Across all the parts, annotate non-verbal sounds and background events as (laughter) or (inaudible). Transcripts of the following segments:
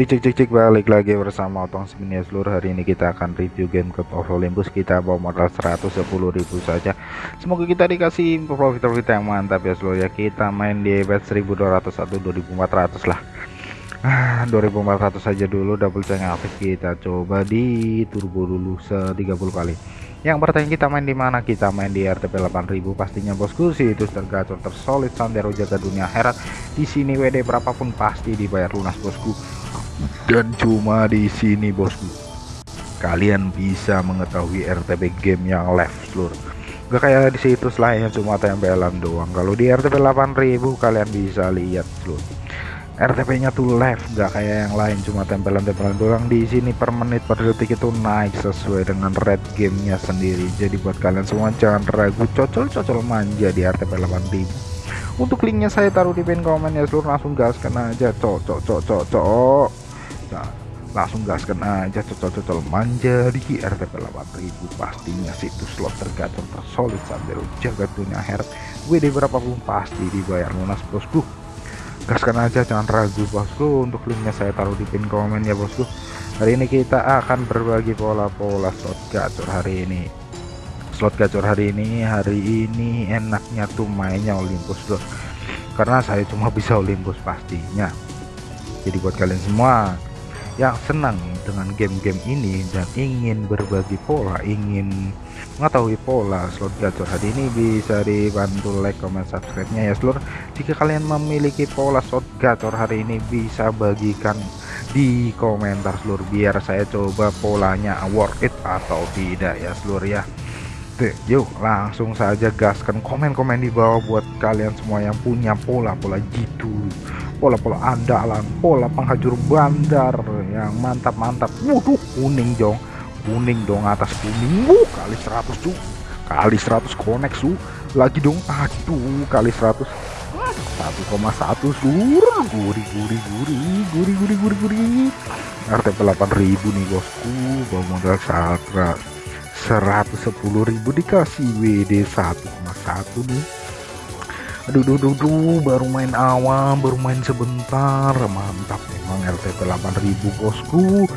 Cik cik cik cik balik lagi bersama Otong Spin ya. Seluruh hari ini kita akan review game Cup of Olympus. Kita bawa modal 110.000 saja. Semoga kita dikasih profit profit yang mantap ya seluruh ya. Kita main di bet 1200 atau 2400 lah. Ah 2400 saja dulu double check aktif kita. Coba di turbo dulu se 30 kali. Yang bertanya kita main di mana? Kita main di RTP 8000 pastinya bosku sih itu tergacor tersolid sandero jaga dunia herat. Di sini WD berapapun pasti dibayar lunas bosku dan cuma di sini bosku. Kalian bisa mengetahui RTP game yang live seluruh. Gak kayak di situs lain cuma tempelan doang. Kalau di RTP 8000 kalian bisa lihat seluruh. RTP nya tuh live nggak kayak yang lain cuma tempelan-tempelan doang. Di sini per menit per detik itu naik sesuai dengan red gamenya sendiri. Jadi buat kalian semua jangan ragu. Cocol-cocol manja di RTP 8000 untuk linknya saya taruh di pin komen ya seluruh. Langsung gaskan aja. Cocok cocok cocok nah, langsung gaskan aja cocol-cocol manja di RTP 8000 pastinya situs slot tergacor tersolid sambil jaga dunia her WD berapapun pasti dibayar lunas bosku. Gaskan aja jangan ragu bosku. Untuk linknya saya taruh di pin komen ya bosku. Hari ini kita akan berbagi pola-pola slot gacor hari ini. Slot gacor hari ini hari ini enaknya tuh mainnya Olympus bro karena saya cuma bisa Olympus pastinya. Jadi buat kalian semua yang senang dengan game-game ini dan ingin berbagi pola ingin mengetahui pola. Slot gacor hari ini bisa dibantu like comment subscribe nya ya seluruh jika kalian memiliki pola slot gacor hari ini bisa bagikan di komentar seluruh biar saya coba polanya worth it atau tidak ya seluruh ya. Yuk langsung saja gaskan komen-komen di bawah buat kalian semua yang punya pola-pola gitu pola-pola andalan pola penghajur bandar yang mantap-mantap. Waduh kuning dong kuning dong atas kuning. Wuh kali 100 tuh kali 100 konek su. Lagi dong. Aduh kali 100 1,1 sur guri guri guri guri guri guri guri RTP 8000 nih bosku. Bawa modal 110.000 dikasih. WD 1,1 nih aduh duh, duh, duh, baru main awal baru main sebentar. Mantap memang LTP 8000 bosku.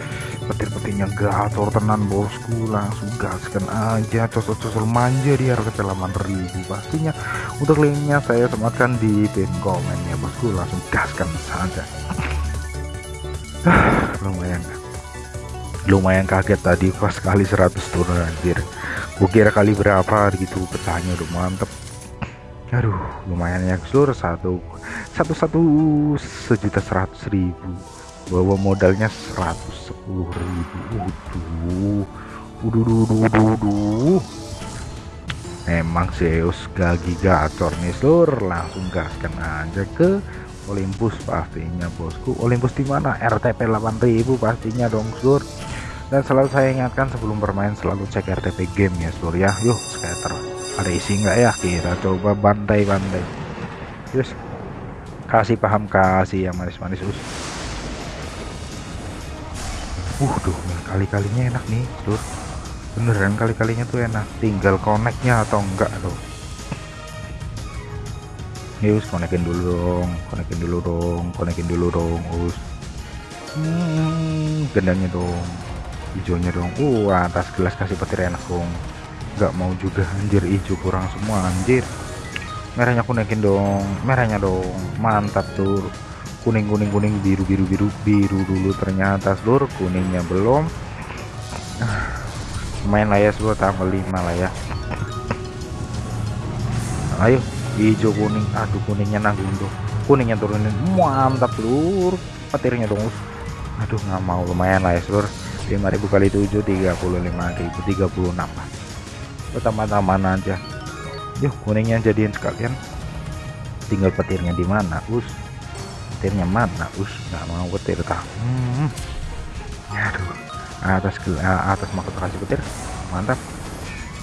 Petir-petirnya gacor tenan bosku. Langsung gaskan aja cocok-cocok manja di LTP 8000 pastinya untuk linknya saya sematkan di pin komennya bosku. Langsung gaskan saja. (sighs) Lumayan. Lumayan kaget tadi pas kali 100 turun anjir. Gue kira kali berapa gitu pecahnya udah mantep aduh lumayan ya seluruh satu satu satu sejuta seratus ribu. Bawa modalnya seratus sepuluh ribu. Waduh. Waduh waduh emang Zeus gagi gacor nih seluruh langsung gaskan aja ke Olympus pastinya bosku. Olympus di mana? RTP 8000 pastinya dong seluruh dan selalu saya ingatkan sebelum bermain selalu cek RTP game ya seluruh ya. Yuk scatter ada isi enggak ya? Kita coba bantai-bantai. Terus kasih paham kasih yang manis-manis us. Uh tuh kali-kalinya enak nih tuh beneran kali-kalinya tuh enak. Tinggal koneknya atau enggak tuh us konekin dulu dong konekin dulu dong konekin dulu dong us. Hmm, gendangnya dong hijaunya dong. Uh atas gelas kasih petir enak dong nggak mau juga anjir. Hijau kurang semua anjir. Merahnya kuning dong merahnya dong. Mantap tuh kuning kuning kuning biru biru biru biru dulu ternyata seluruh kuningnya belum. Main lah ya seluruh tanggal 5 lah ya. Ayo. Hijau kuning. Aduh kuningnya nanggung dong kuningnya turunin. Mantap seluruh petirnya dong aduh nggak mau. Lumayan lah ya seluruh 5000 kali 7 35.000 36 tambah-tambahan aja yuk kuningnya jadiin sekalian. Tinggal petirnya di mana us? Petirnya mana us? Nggak mau petir tah. Hmm. aduh. Atas atas mau kasih petir. Mantap.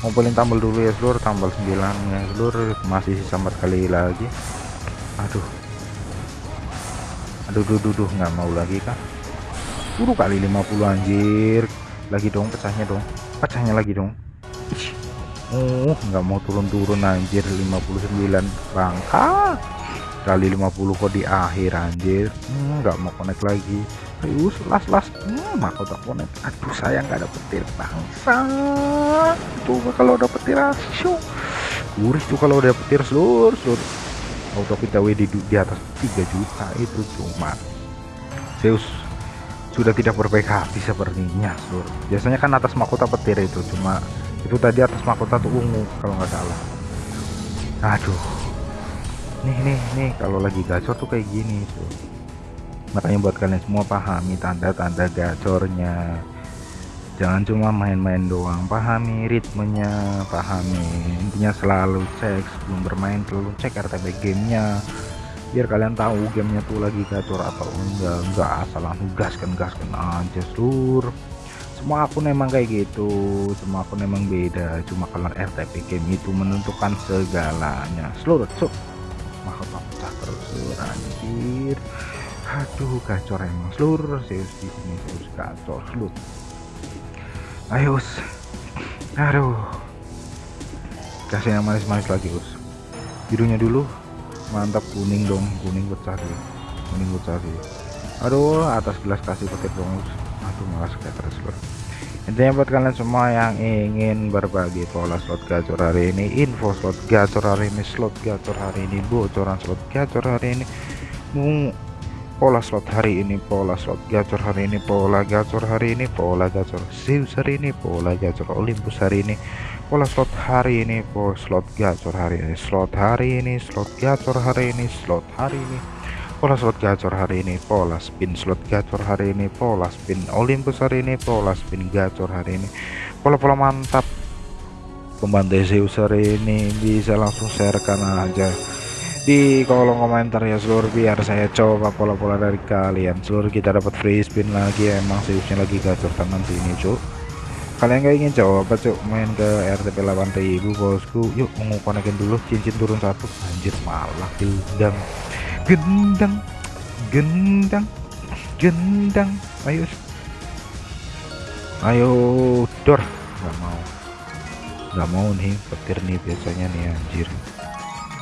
Ngumpulin tambal dulu ya seluruh tambal 9 ya seluruh masih sisa 4 kali lagi. Aduh. Aduh duh duh, duh. Nggak mau lagi kan Udah kali 50 anjir. Lagi dong pecahnya dong. Pecahnya lagi dong Oh nggak mau turun-turun anjir. 59 bangka kali 50 kok di akhir anjir. Hmm, nggak hmm, mau connect lagi. Ayo las las. Hmm, mahkota konek aduh sayang gak ada petir bangsa. Tuh kalau ada petir asyo kuris tuh kalau udah petir seluruh seluruh. Auto kita WD di atas 3 juta itu cuma. Zeus sudah tidak berbaik hati sepertinya seluruh. Biasanya kan atas mahkota petir itu cuma itu tadi atas mahkota tuh ungu kalau nggak salah. Aduh. Nih nih nih kalau lagi gacor tuh kayak gini tuh. Makanya buat kalian semua pahami tanda-tanda gacornya. Jangan cuma main-main doang pahami ritmenya pahami intinya selalu cek sebelum bermain selalu cek RTP gamenya. Biar kalian tahu gamenya tuh lagi gacor atau enggak enggak asal langsung gaskan gaskan aja seluruh semua akun emang kayak gitu semua akun emang beda. Cuma kalau RTP game itu menentukan segalanya. Seluruh cuk. Mahkota pecah terus anjir. Aduh gacor emang. Seluruh Zeus di sini Zeus gacor. Seluruh. Ayo us. Aduh. Kasih yang manis-manis lagi us. Birunya dulu. Mantap kuning dong. Kuning pecah sih. Kuning pecah sih. Aduh atas gelas kasih petir dong us malas kayak terus seluruh intinya buat kalian semua yang ingin berbagi pola slot gacor hari ini info slot gacor hari ini slot gacor hari ini bocoran slot gacor hari ini pola slot hari ini pola slot gacor hari ini pola gacor hari ini pola gacor Zeus hari ini pola gacor Olympus hari ini pola slot hari ini pola slot gacor hari ini slot hari ini slot gacor hari ini slot hari ini pola slot gacor hari ini pola spin slot gacor hari ini pola spin Olympus hari ini pola spin gacor hari ini. Pola-pola mantap pembantai Zeus hari ini bisa langsung sharekan aja. Di kolom komentar ya seluruh biar saya coba pola-pola dari kalian. Seluruh kita dapat free spin lagi emang seriusnya lagi gacor tangan sini cuk. Kalian gak ingin coba cuk main ke RTP 8000 bosku? Yuk mengukonekin dulu cincin turun satu. Anjir malah gendang gendang gendang gendang. Ayo ayo dor. Nggak mau. Nggak mau nih petir nih biasanya nih anjir.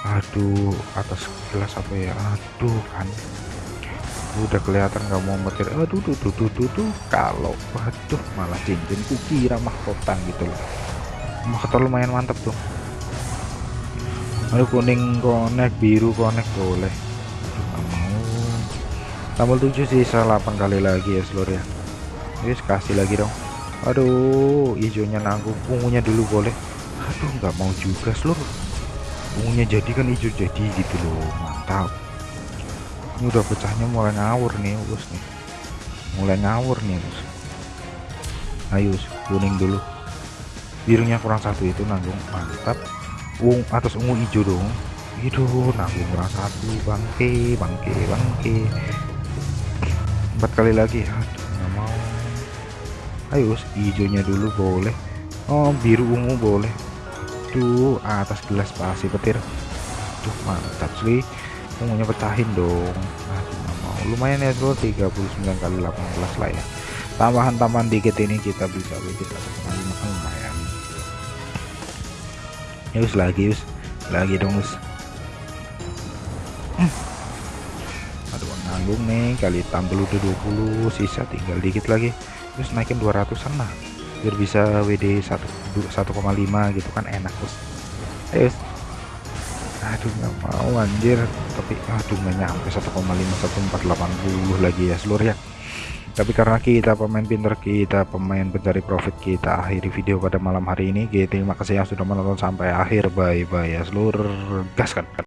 Aduh atas gelas apa ya? Aduh kan. Udah kelihatan nggak mau metir aduh tuh tuh tuh tuh, tuh. kalau waduh malah cincin kira mahkota gitu loh. Mahkota lumayan mantap tuh. Aduh kuning konek biru konek boleh. aduh tambah 7 sisa 8 kali lagi ya seluruh ya. Wis kasih lagi dong. Aduh hijaunya nanggung ungunya dulu boleh. Aduh nggak mau juga seluruh ungunya jadi kan hijau jadi gitu loh mantap. Ini udah pecahnya mulai ngawur nih us nih. Mulai ngawur nih us. Ayo kuning dulu. Birunya kurang satu itu nanggung. Mantap. Ung atas ungu hijau dong. Itu nanggung kurang satu. Bangke bangke bangke empat kali lagi. Aduh nggak mau. Ayo hijaunya dulu boleh. Oh biru ungu boleh. Tuh atas gelas pasti petir. Tuh mantap sih ungunya pecahin dong. Nah, mau. Lumayan ya bro 39 kali 18 lah ya. Tambahan-tambahan dikit ini kita bisa kita kali. Makan lumayan. Ya us lagi us. Lagi dong us nanggung nih kali tambah udah 20 sisa tinggal dikit lagi. Terus naikin 200 an biar bisa WD 1,5 gitu kan enak bos. Ayo aduh nggak mau anjir. Tapi aduh nggak nyampe 1,5 1480 lagi ya seluruh ya. Tapi karena kita pemain pinter kita pemain pencari profit kita akhiri video pada malam hari ini. Terima kasih yang sudah menonton sampai akhir. Bye bye ya seluruh gas kan